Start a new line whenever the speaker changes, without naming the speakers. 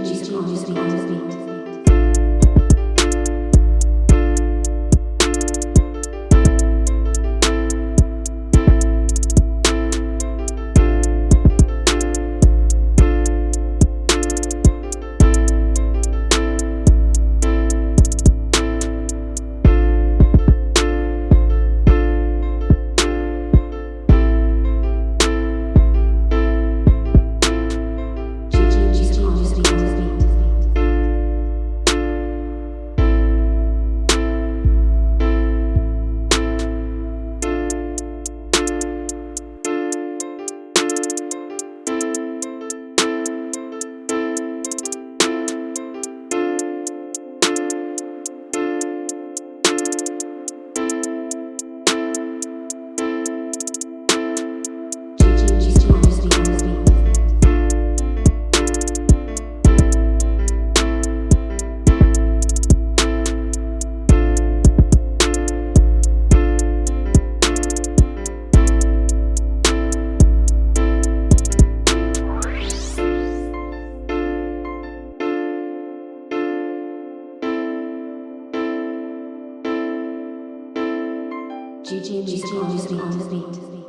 music on the beat. GG music on the beat.